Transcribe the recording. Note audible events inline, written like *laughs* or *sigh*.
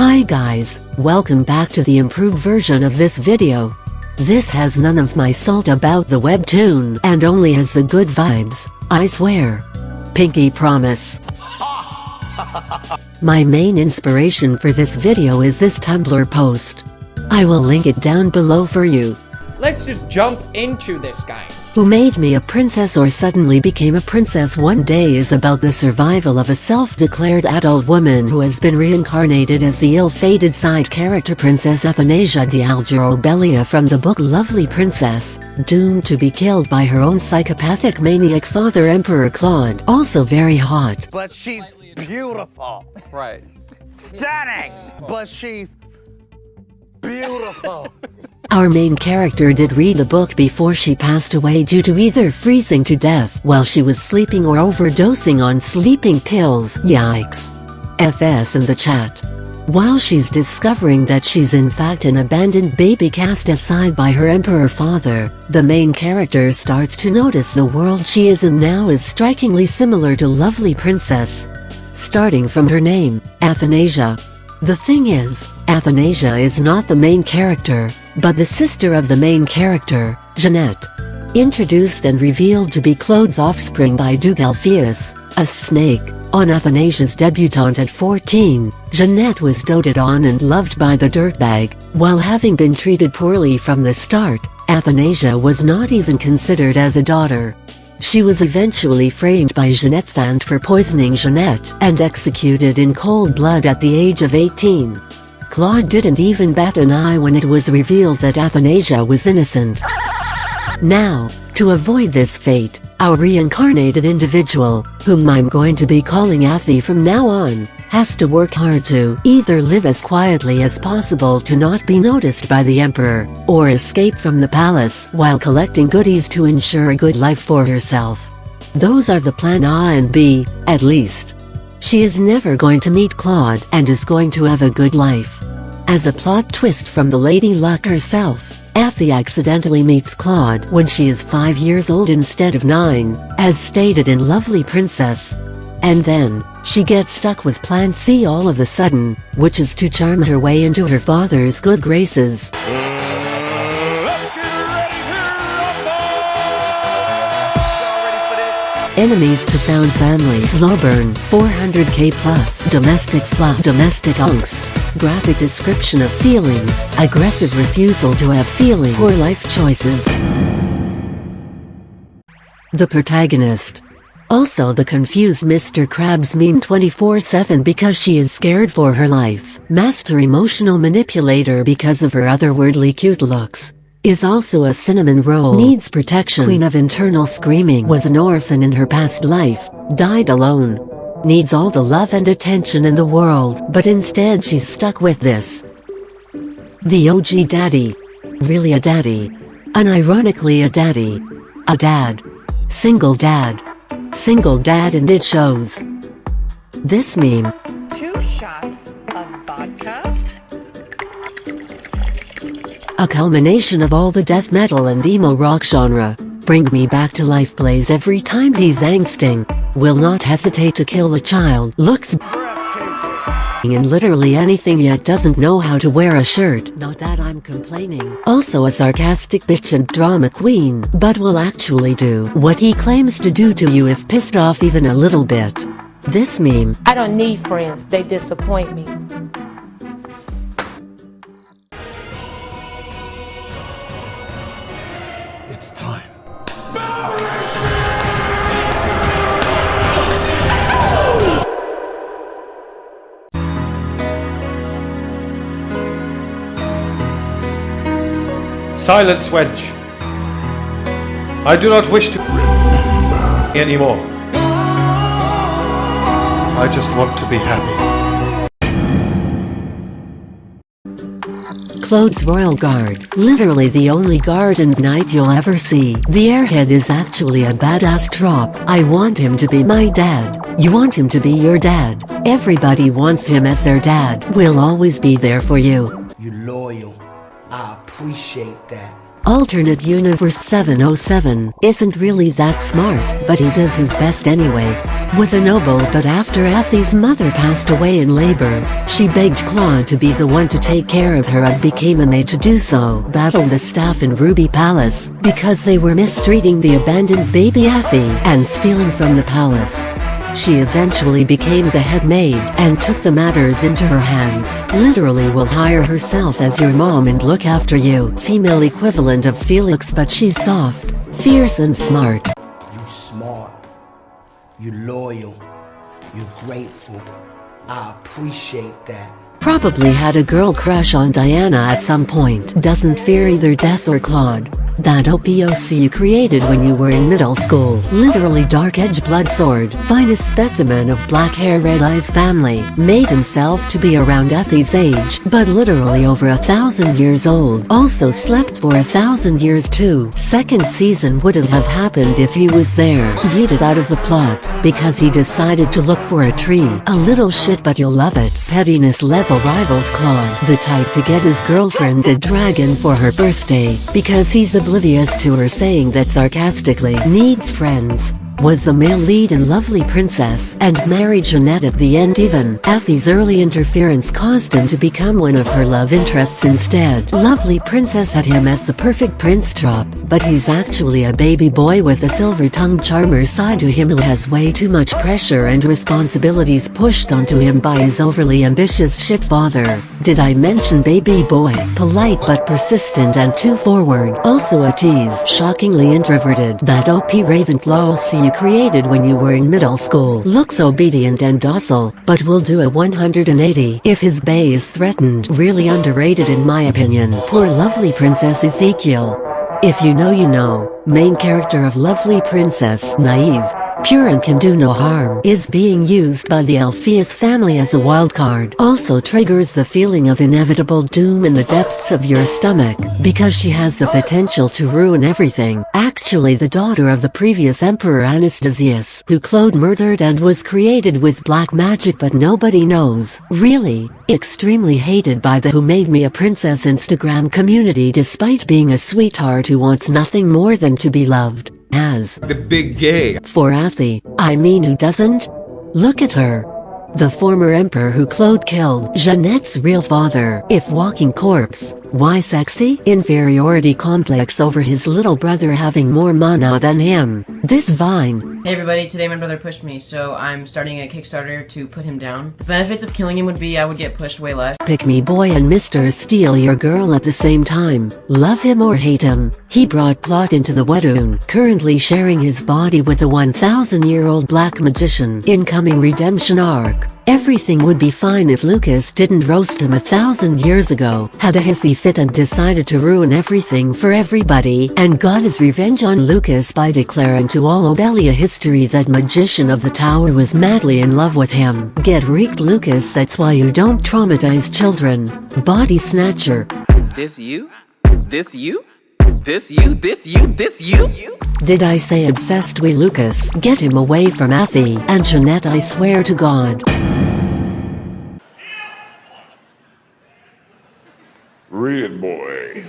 Hi guys, welcome back to the improved version of this video. This has none of my salt about the webtoon and only has the good vibes, I swear. Pinky promise. *laughs* My main inspiration for this video is this Tumblr post. I will link it down below for you. Let's just jump into this, guys. Who Made Me a Princess or Suddenly Became a Princess One Day is about the survival of a self-declared adult woman who has been reincarnated as the ill-fated side character Princess Athanasia d'Algerobelia from the book Lovely Princess, doomed to be killed by her own psychopathic maniac father Emperor Claude, also very hot. But she's beautiful. Right. Stunning. But she's beautiful. *laughs* Our main character did read the book before she passed away due to either freezing to death while she was sleeping or overdosing on sleeping pills, yikes. FS in the chat. While she's discovering that she's in fact an abandoned baby cast aside by her emperor father, the main character starts to notice the world she is in now is strikingly similar to Lovely Princess. Starting from her name, Athanasia. The thing is, Athanasia is not the main character, but the sister of the main character, Jeanette. Introduced and revealed to be Claude's offspring by Duke Alpheus, a snake, on Athanasia's debutante at 14, Jeanette was doted on and loved by the dirtbag, while having been treated poorly from the start, Athanasia was not even considered as a daughter. She was eventually framed by Jeanette's aunt for poisoning Jeanette and executed in cold blood at the age of 18. Claude didn't even bat an eye when it was revealed that Athanasia was innocent. Now, to avoid this fate, our reincarnated individual, whom I'm going to be calling Athy from now on, has to work hard to either live as quietly as possible to not be noticed by the Emperor, or escape from the palace while collecting goodies to ensure a good life for herself. Those are the plan A and B, at least. She is never going to meet Claude and is going to have a good life. As a plot twist from the Lady Luck herself, Athy accidentally meets Claude when she is 5 years old instead of 9, as stated in Lovely Princess. And then, she gets stuck with Plan C all of a sudden, which is to charm her way into her father's good graces. Enemies to found family slow burn 400k plus domestic fluff domestic angst graphic description of feelings aggressive refusal to have feelings poor life choices the protagonist also the confused Mr. Krabs meme 24-7 because she is scared for her life. Master emotional manipulator because of her otherworldly cute looks is also a cinnamon roll. Needs protection. Queen of internal screaming was an orphan in her past life, died alone. Needs all the love and attention in the world, but instead she's stuck with this. The OG daddy. Really a daddy. Unironically a daddy. A dad. Single dad. Single dad and it shows. This meme. Two shots of vodka. A culmination of all the death metal and emo rock genre. Bring Me Back to Life plays every time he's angsting. Will not hesitate to kill a child. Looks in literally anything yet doesn't know how to wear a shirt. Not that I'm complaining. Also a sarcastic bitch and drama queen, but will actually do what he claims to do to you if pissed off even a little bit. This meme. I don't need friends, they disappoint me. It's time. Silence, Wedge. I do not wish to anymore. I just want to be happy. Claude's Royal Guard, literally the only guard and knight you'll ever see. The airhead is actually a badass trop. I want him to be my dad. You want him to be your dad. Everybody wants him as their dad. We'll always be there for you. You loyal. Appreciate that. Alternate Universe 707 isn't really that smart, but he does his best anyway. Was a noble but after Athy's mother passed away in labor, she begged Claude to be the one to take care of her and became a maid to do so. Battled the staff in Ruby Palace, because they were mistreating the abandoned baby Athy and stealing from the palace. She eventually became the head maid and took the matters into her hands. Literally will hire herself as your mom and look after you. Female equivalent of Felix but she's soft, fierce and smart. You smart. You loyal. You're grateful. I appreciate that. Probably had a girl crush on Diana at some point. Doesn't fear either death or Claude. That OPOC you created when you were in middle school. Literally dark edge blood sword. Finest specimen of black hair red eyes family. Made himself to be around Athy's age, but literally over a thousand years old. Also slept for a thousand years too. Second season wouldn't have happened if he was there. Yeeted out of the plot, because he decided to look for a tree. A little shit but you'll love it. Pettiness level rivals Claude. The type to get his girlfriend a dragon for her birthday, because he's oblivious to her saying that sarcastically needs friends was a male lead in Lovely Princess and married Jeanette at the end even. Athy's early interference caused him to become one of her love interests instead. Lovely Princess had him as the perfect prince trop, but he's actually a baby boy with a silver-tongued charmer side to him who has way too much pressure and responsibilities pushed onto him by his overly ambitious shit father. Did I mention baby boy? Polite but persistent and too forward. Also a tease. Shockingly introverted. That OP Ravenclaw see you created when you were in middle school. Looks obedient and docile, but will do a 180 if his bay is threatened. Really underrated in my opinion. Poor lovely Princess Ezekiel. If you know you know, main character of Lovely Princess, naive, pure and can do no harm, is being used by the Alpheus family as a wildcard. Also triggers the feeling of inevitable doom in the depths of your stomach, because she has the potential to ruin everything. Actually the daughter of the previous Emperor Anastasius, who Claude murdered and was created with black magic but nobody knows. Really, extremely hated by the Who Made Me a Princess Instagram community despite being a sweetheart who wants nothing more than to be loved as the big gay. For Athy, I mean who doesn't? Look at her. The former emperor who Claude killed, Jeanette's real father, if walking corpse. Why sexy? Inferiority complex over his little brother having more mana than him. This vine. Hey everybody, today my brother pushed me, so I'm starting a Kickstarter to put him down. The benefits of killing him would be I would get pushed way less. Pick me boy and Mr. Steal your girl at the same time. Love him or hate him. He brought plot into the Webtoon, currently sharing his body with a 1000 year old black magician. Incoming redemption arc. Everything would be fine if Lucas didn't roast him a thousand years ago, had a hissy fit and decided to ruin everything for everybody, and got his revenge on Lucas by declaring to all Obelia history that Magician of the Tower was madly in love with him. Get reeked Lucas that's why you don't traumatize children. Body Snatcher. This you? This you? This you? This you? This you? Did I say obsessed with Lucas? Get him away from Athy and Jeanette I swear to God. Read boy.